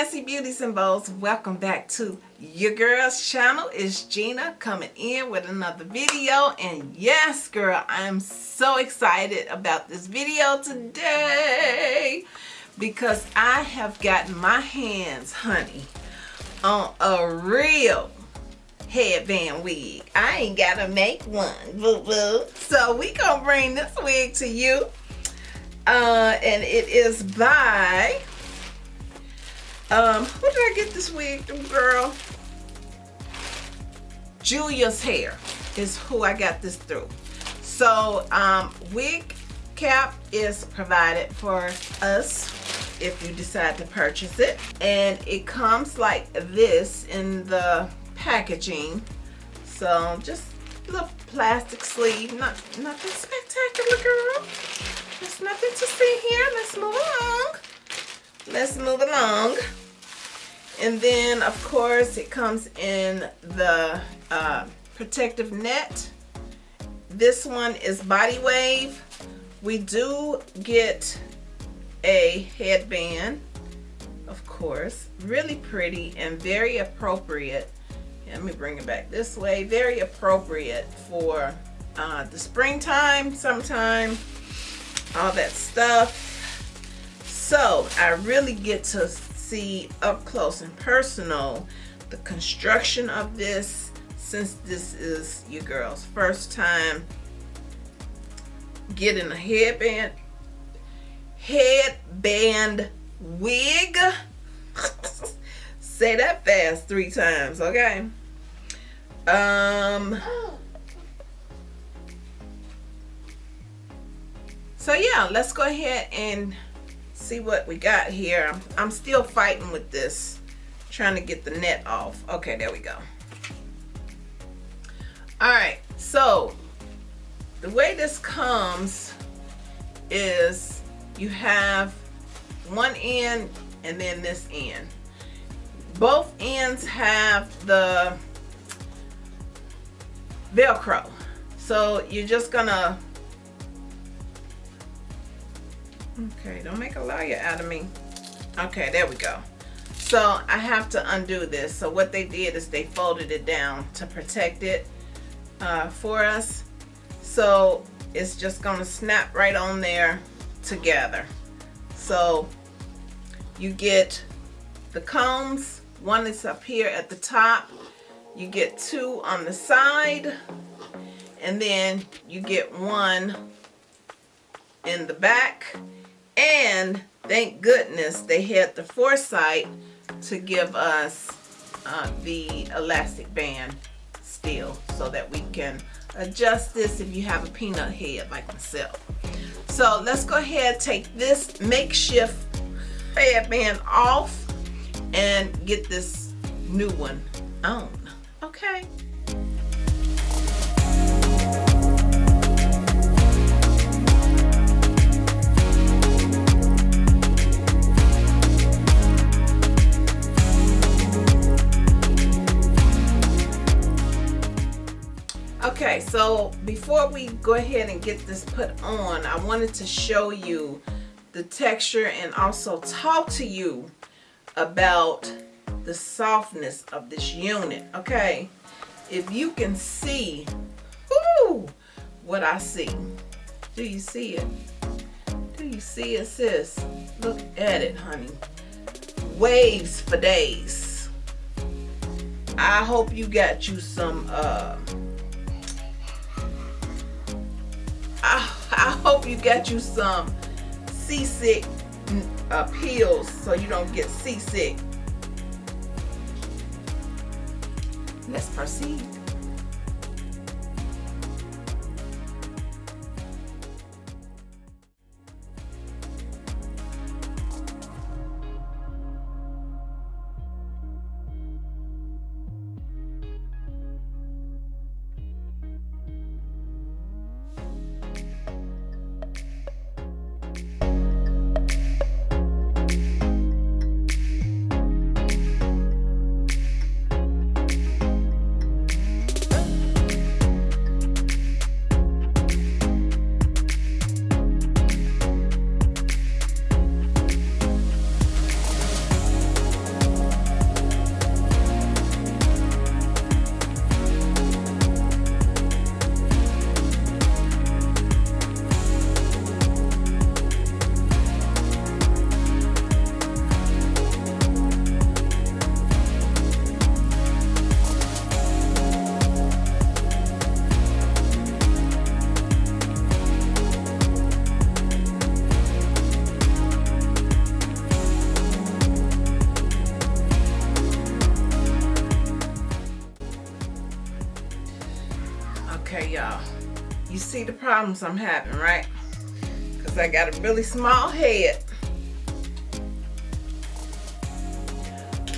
fancy beauties and bows welcome back to your girl's channel. It's Gina coming in with another video. And yes girl I'm so excited about this video today because I have gotten my hands honey on a real headband wig. I ain't gotta make one boo boo so we gonna bring this wig to you. Uh, and it is by um, who did I get this wig girl? Julia's Hair is who I got this through. So, um, wig cap is provided for us if you decide to purchase it. And it comes like this in the packaging. So, just a little plastic sleeve. Not, nothing spectacular, girl. There's nothing to see here. Let's move along. Let's move along. And then, of course, it comes in the uh, protective net. This one is Body Wave. We do get a headband, of course. Really pretty and very appropriate. Let me bring it back this way. Very appropriate for uh, the springtime, summertime, all that stuff. So I really get to see up close and personal the construction of this since this is your girl's first time getting a headband headband wig. Say that fast three times okay? Um so yeah let's go ahead and see what we got here. I'm still fighting with this, trying to get the net off. Okay, there we go. All right, so the way this comes is you have one end and then this end. Both ends have the Velcro. So you're just gonna Okay, don't make a liar out of me. Okay, there we go. So I have to undo this. So what they did is they folded it down to protect it uh, for us. So it's just gonna snap right on there together. So you get the combs. One is up here at the top. You get two on the side. And then you get one in the back and thank goodness they had the foresight to give us uh, the elastic band still so that we can adjust this if you have a peanut head like myself. So let's go ahead take this makeshift headband off and get this new one on. Okay. Okay, so before we go ahead and get this put on, I wanted to show you the texture and also talk to you about the softness of this unit, okay? If you can see, whoo, what I see. Do you see it? Do you see it, sis? Look at it, honey. Waves for days. I hope you got you some, uh, you get you some seasick uh, pills so you don't get seasick. Let's proceed. Okay, y'all. You see the problems I'm having, right? Because I got a really small head.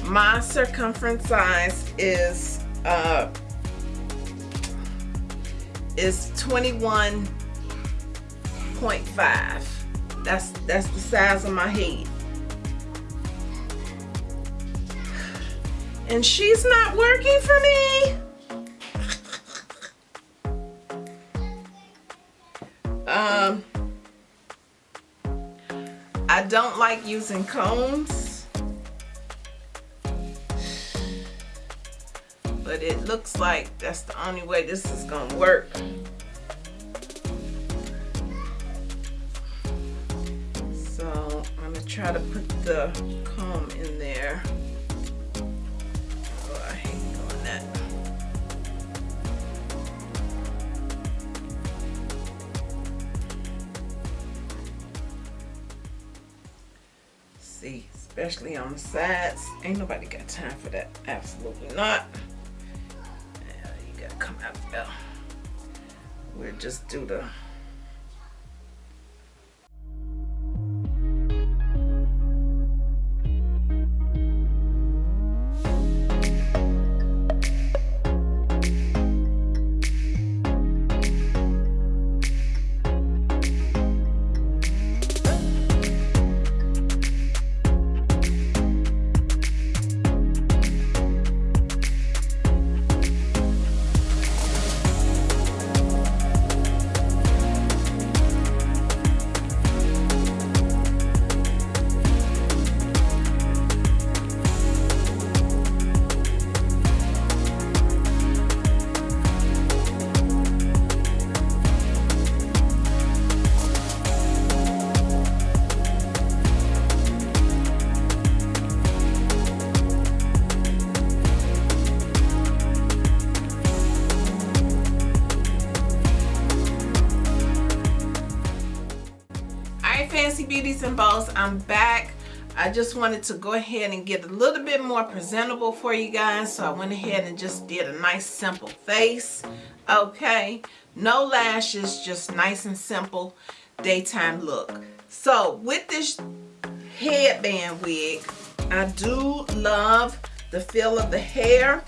My circumference size is uh is 21.5. That's that's the size of my head. And she's not working for me. Like using combs. But it looks like that's the only way this is gonna work. So I'm gonna try to put the comb in there. Especially on the sides. Ain't nobody got time for that. Absolutely not. Yeah, you gotta come out there. We'll just do the fancy beauties and bows i'm back. I just wanted to go ahead and get a little bit more presentable for you guys so i went ahead and just did a nice simple face okay? No lashes just nice and simple daytime look. So with this headband wig i do love the feel of the hair.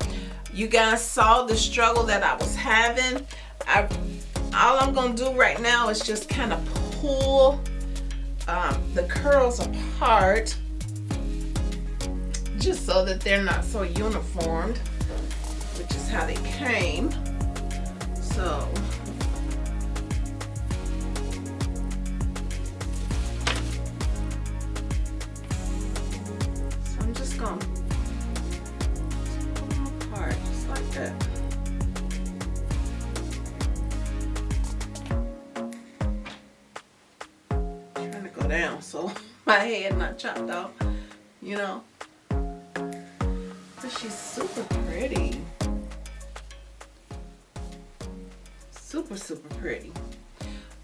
You guys saw the struggle that i was having. I all i'm gonna do right now is just kind of pull um, the curls apart just so that they're not so uniformed which is how they came. So so I'm just gonna so my head not chopped off, you know. But she's super pretty. Super, super pretty.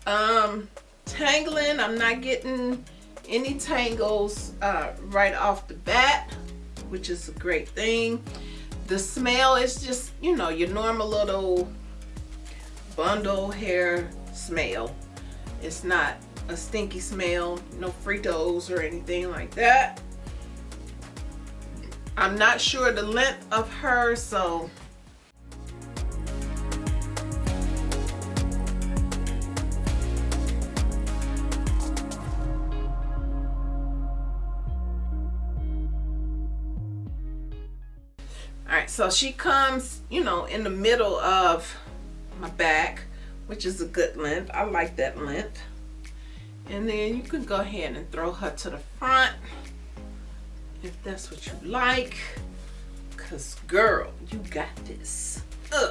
Um, tangling, I'm not getting any tangles uh, right off the bat, which is a great thing. The smell is just, you know, your normal little bundle hair smell. It's not a stinky smell, no Fritos or anything like that. I'm not sure the length of her, so. All right so she comes you know in the middle of my back which is a good length. I like that length and then you can go ahead and throw her to the front if that's what you like. Because girl you got this.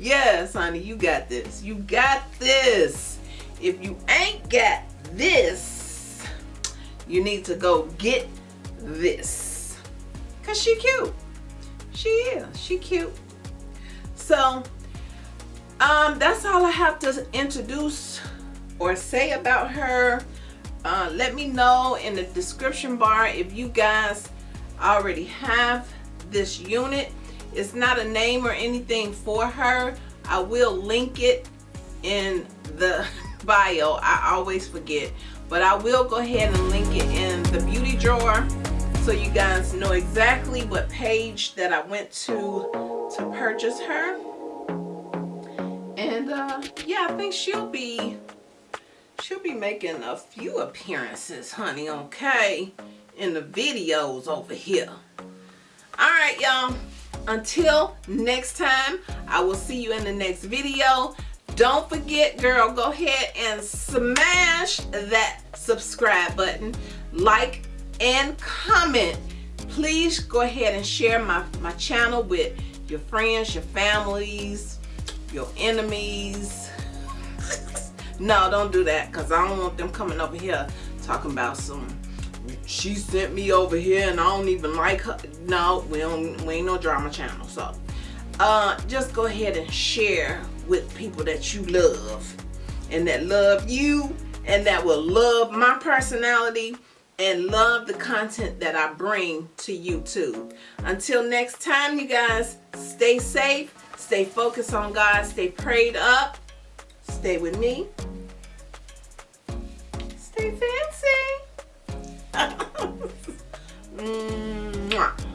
Yes honey you got this. You got this. If you ain't got this you need to go get this. Because she cute. She is. She cute. So um that's all i have to introduce or say about her uh, let me know in the description bar if you guys already have this unit. It's not a name or anything for her. I will link it in the bio. I always forget. But I will go ahead and link it in the beauty drawer so you guys know exactly what page that I went to to purchase her. And uh yeah I think she'll be she'll be making a few appearances honey okay? In the videos over here. All right y'all. Until next time i will see you in the next video. Don't forget girl go ahead and smash that subscribe button. Like and comment. Please go ahead and share my my channel with your friends your families your enemies no don't do that because i don't want them coming over here talking about some she sent me over here and I don't even like her. No, we don't we ain't no drama channel. So uh just go ahead and share with people that you love and that love you and that will love my personality and love the content that I bring to YouTube. Until next time, you guys, stay safe, stay focused on God, stay prayed up, stay with me, fancy. Mm,